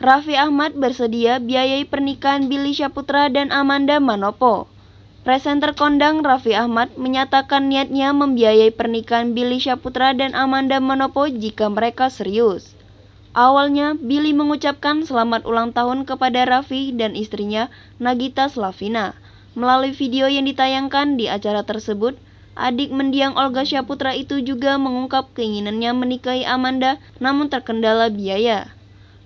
Raffi Ahmad bersedia biayai pernikahan Billy Syahputra dan Amanda Manopo. Presenter kondang Raffi Ahmad menyatakan niatnya membiayai pernikahan Billy Syahputra dan Amanda Manopo jika mereka serius. Awalnya, Billy mengucapkan selamat ulang tahun kepada Raffi dan istrinya, Nagita Slavina. Melalui video yang ditayangkan di acara tersebut, adik mendiang Olga Syahputra itu juga mengungkap keinginannya menikahi Amanda namun terkendala biaya.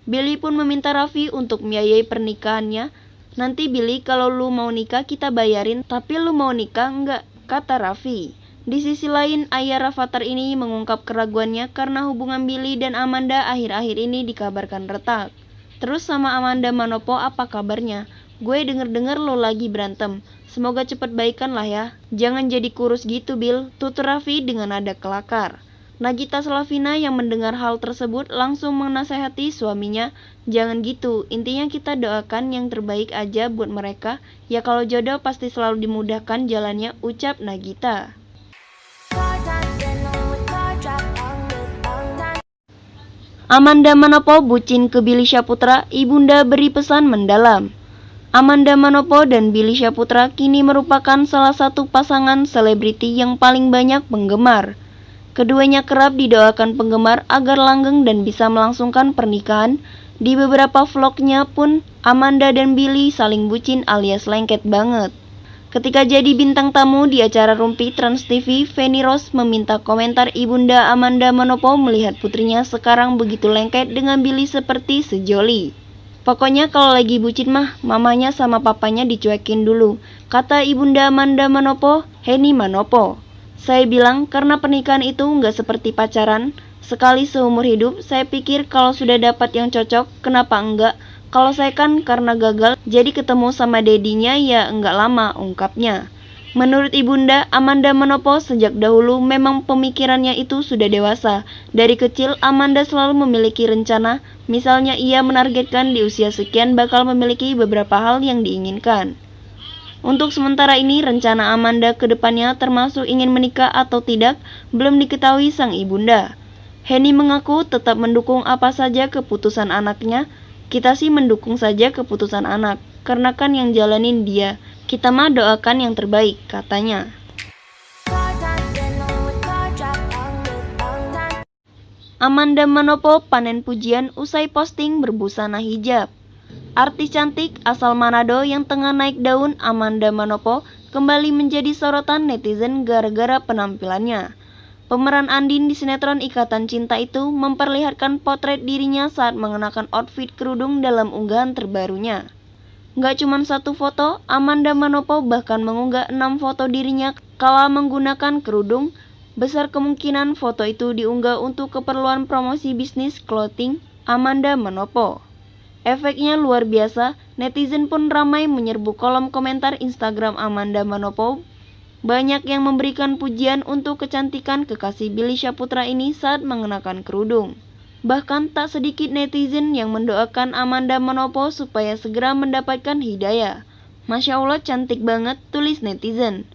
Billy pun meminta Raffi untuk membiayai pernikahannya. Nanti Billy kalau lu mau nikah kita bayarin, tapi lu mau nikah enggak? Kata Raffi. Di sisi lain, ayah Rafathar ini mengungkap keraguannya karena hubungan Billy dan Amanda akhir-akhir ini dikabarkan retak. Terus sama Amanda Manopo apa kabarnya? Gue denger-denger lo lagi berantem. Semoga cepat baikan lah ya. Jangan jadi kurus gitu, Bill. Tutur Raffi dengan nada kelakar. Nagita Slavina yang mendengar hal tersebut langsung menasehati suaminya, jangan gitu, intinya kita doakan yang terbaik aja buat mereka, ya kalau jodoh pasti selalu dimudahkan jalannya, ucap Nagita. Amanda Manopo bucin ke Billy Syahputra, ibunda beri pesan mendalam. Amanda Manopo dan Billy Syahputra kini merupakan salah satu pasangan selebriti yang paling banyak penggemar. Keduanya kerap didoakan penggemar agar langgeng dan bisa melangsungkan pernikahan. Di beberapa vlognya pun, Amanda dan Billy saling bucin alias lengket banget. Ketika jadi bintang tamu di acara Rumpi Trans TV, Feni Rose meminta komentar ibunda Amanda Manopo melihat putrinya sekarang begitu lengket dengan Billy seperti sejoli. Pokoknya kalau lagi bucin mah, mamanya sama papanya dicuekin dulu, kata ibunda Amanda Manopo, Heni Manopo. Saya bilang karena pernikahan itu nggak seperti pacaran, sekali seumur hidup, saya pikir kalau sudah dapat yang cocok, kenapa enggak? Kalau saya kan karena gagal, jadi ketemu sama dedinya ya enggak lama, ungkapnya. Menurut ibunda, Amanda Manopo sejak dahulu memang pemikirannya itu sudah dewasa. Dari kecil, Amanda selalu memiliki rencana, misalnya ia menargetkan di usia sekian bakal memiliki beberapa hal yang diinginkan. Untuk sementara ini, rencana Amanda ke depannya termasuk ingin menikah atau tidak belum diketahui sang ibunda. Henny mengaku tetap mendukung apa saja keputusan anaknya. Kita sih mendukung saja keputusan anak, karena kan yang jalanin dia. Kita mah doakan yang terbaik, katanya. Amanda Manopo panen pujian usai posting berbusana hijab. Artis cantik asal Manado yang tengah naik daun Amanda Manopo kembali menjadi sorotan netizen gara-gara penampilannya. Pemeran Andin di sinetron Ikatan Cinta itu memperlihatkan potret dirinya saat mengenakan outfit kerudung dalam unggahan terbarunya. Gak cuma satu foto, Amanda Manopo bahkan mengunggah enam foto dirinya kala menggunakan kerudung. Besar kemungkinan foto itu diunggah untuk keperluan promosi bisnis clothing Amanda Manopo. Efeknya luar biasa, netizen pun ramai menyerbu kolom komentar Instagram Amanda Manopo. Banyak yang memberikan pujian untuk kecantikan kekasih Billy Syahputra ini saat mengenakan kerudung. Bahkan tak sedikit netizen yang mendoakan Amanda Manopo supaya segera mendapatkan hidayah. Masya Allah cantik banget, tulis netizen.